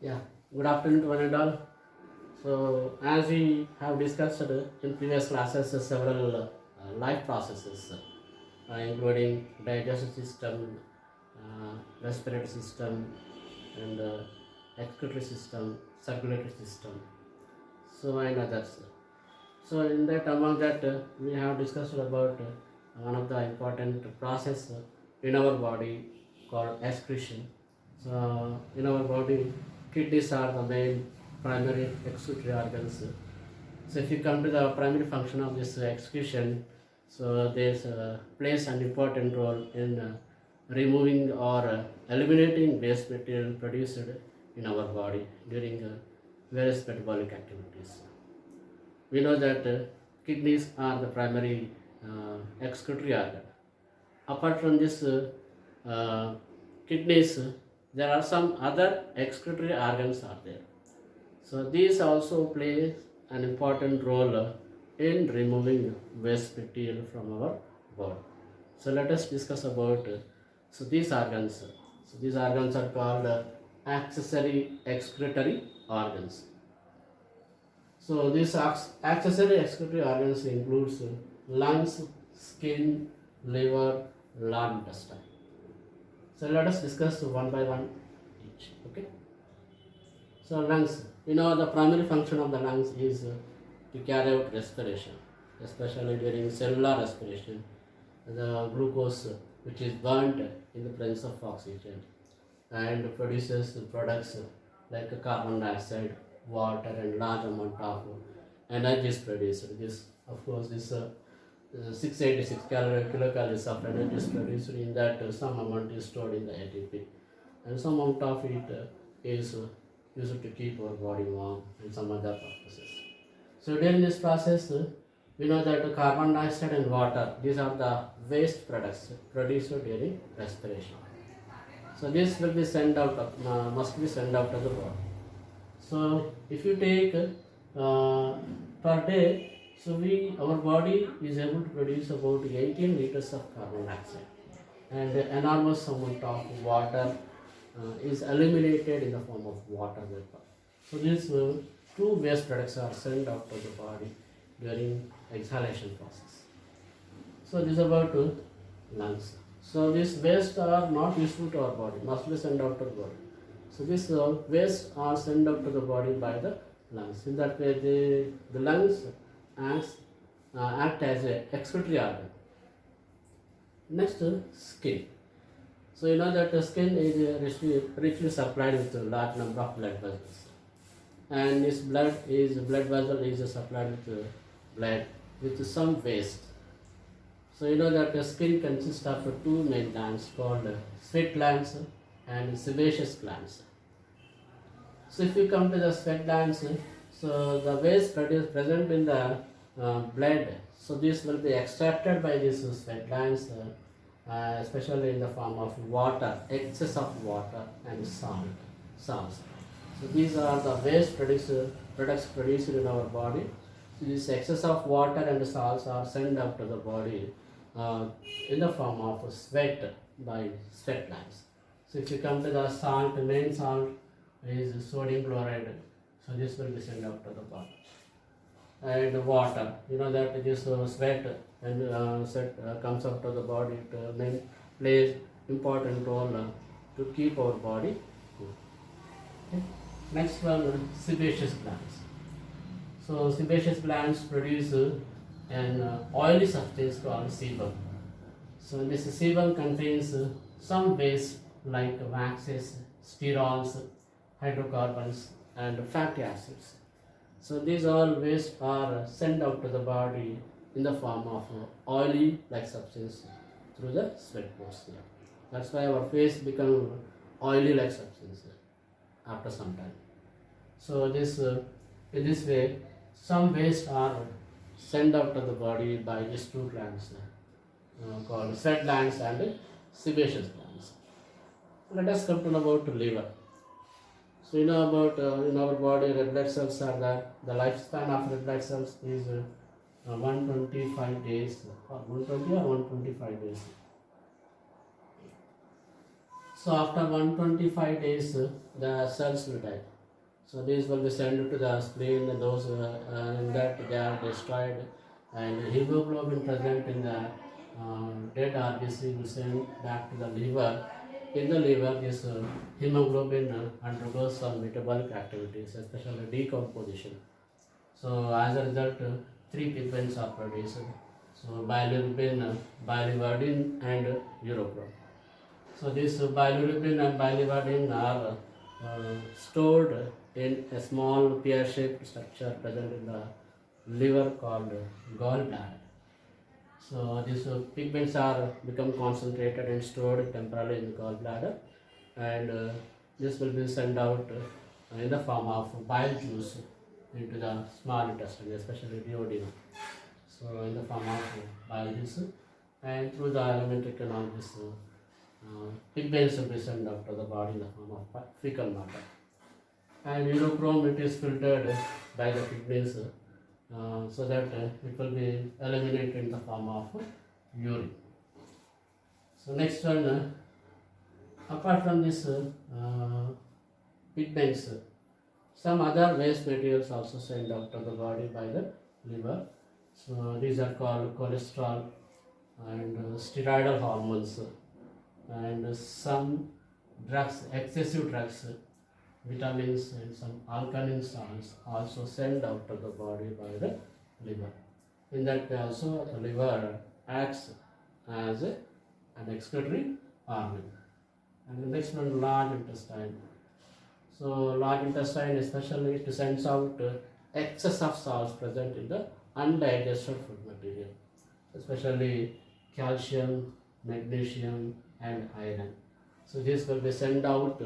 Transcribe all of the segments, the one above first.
Yeah, good afternoon to one and all. So, as we have discussed in previous classes, several uh, life processes, uh, including digestive system, uh, respiratory system, and uh, excretory system, circulatory system, so and others. So, in that, among that, uh, we have discussed about uh, one of the important process in our body called excretion. So, in our body, kidneys are the main primary excretory organs. So, if you come to the primary function of this excretion, so this uh, plays an important role in uh, removing or uh, eliminating waste material produced in our body during uh, various metabolic activities. We know that uh, kidneys are the primary uh, excretory organ. Apart from this uh, kidneys, there are some other excretory organs are there. So these also play an important role in removing waste material from our body. So let us discuss about so these organs. So these organs are called accessory excretory organs. So these accessory excretory organs includes lungs, skin, liver, large intestine. So let us discuss one by one each. Okay. So lungs, you know the primary function of the lungs is uh, to carry out respiration, especially during cellular respiration. The glucose uh, which is burnt in the presence of oxygen and produces products uh, like carbon dioxide, water and large amount of energy is produced. This of course uh, uh, 686 calorie, kilocalories of energy is produced in that uh, some amount is stored in the ATP and some amount of it uh, is uh, used to keep our body warm and some other purposes. So during this process, we know that carbon dioxide and water, these are the waste products produced during respiration. So this will be sent out, of- uh, must be sent out of the body. So if you take uh, per day, so we our body is able to produce about 18 liters of carbon dioxide, and enormous amount of water uh, is eliminated in the form of water vapor. So these uh, two waste products are sent out to the body during exhalation process. So this is about uh, lungs. So these waste are not useful to our body, must be sent out to the body. So these uh, waste are sent out to the body by the lungs. In that way, the, the lungs acts, uh, act as a excretory organ. Next, skin. So you know that the skin is richly, richly supplied with a large number of blood vessels, and this blood is blood vessel is supplied with uh, blood with some waste. So you know that the skin consists of two main glands called uh, sweat glands and sebaceous glands. So if you come to the sweat glands, so the waste produced present in the uh, blood, so this will be extracted by these sweat glands, uh, uh, especially in the form of water, excess of water and salt, salts. So these are the waste produced, products produced in our body. So this excess of water and salts are sent out to the body uh, in the form of sweat by sweat glands. So if you come to the salt, main salt is sodium chloride. So this will be sent out to the body. And water, you know that this uh, sweat and uh, sweat uh, comes out to the body. It uh, plays important role uh, to keep our body cool. Okay. Next one, sebaceous glands. So sebaceous glands produce uh, an uh, oily substance called sebum. So this sebum contains some waste like waxes, sterols, hydrocarbons, and fatty acids. So these all waste are sent out to the body in the form of oily like substance through the sweat pores. That's why our face become oily like substance after some time. So this uh, in this way some waste are sent out to the body by these two glands uh, called sweat glands and sebaceous glands. Let us come to know about liver. So you know about uh, in our body red blood cells are there. the lifespan of red blood cells is uh, uh, 125 days or 120 or 125 days. So So after 125 days, uh, the cells will die. So these will be sent to the spleen, those uh, uh, in that they are destroyed, and hemoglobin present in the uh, dead RBC will send back to the liver. In the liver, this uh, hemoglobin uh, undergoes some metabolic activities, especially decomposition. So as a result, uh, three pigments are produced. So bilirubin, uh, biliverdin, and uh, urochrome. So this bilirubin and biliverdin are uh, stored in a small pear-shaped structure present in the liver called gallbladder. So these uh, pigments are become concentrated and stored temporarily in the gallbladder, and uh, this will be sent out uh, in the form of bile juice into the small intestine, especially duodenum. So in the form of bile juice, and through the alimentary canal, this uh, pigments will be sent out to the body in the form of fe- fecal matter. And urochrome it is filtered by the pigments uh, so that uh, it will be eliminated in the form of urine. So next one, uh, apart from this pigments, some other waste materials also sent out to the body by the liver. So these are called cholesterol and uh, steroidal hormones and some drugs, excessive drugs, vitamins and some alkaline salts also sent out to the body by the liver. In that also the liver acts as a, an excretory organ. And the next one large intestine. So large intestine especially sends out uh, excess of salts present in the undigested food material, especially calcium, magnesium and iron. So this will be sent out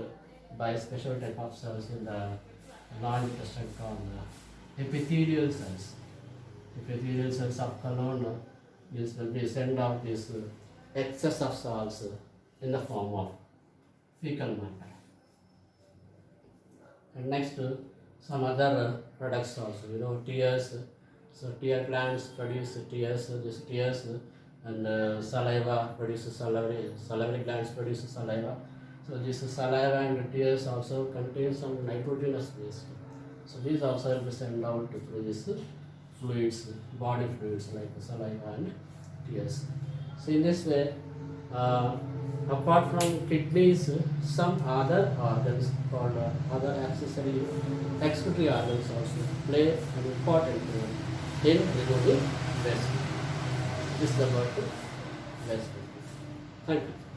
by special type of cells in the large intestine called epithelial cells. Epithelial cells of colon, will be sent out this uh, excess of salts uh, in the form of fecal matter. And next, uh, some other products also, you know, tears. So tear glands produce tears, this tears, and uh, saliva produces salivary, salivary glands produce saliva. So this saliva and tears also contain some nitrogenous waste. So these also will be sent out through these fluids, body fluids like saliva and tears. So in this way, uh, apart from kidneys, some other organs called uh, other accessory excretory organs also play an important role in removing waste. This is about waste. Thank you.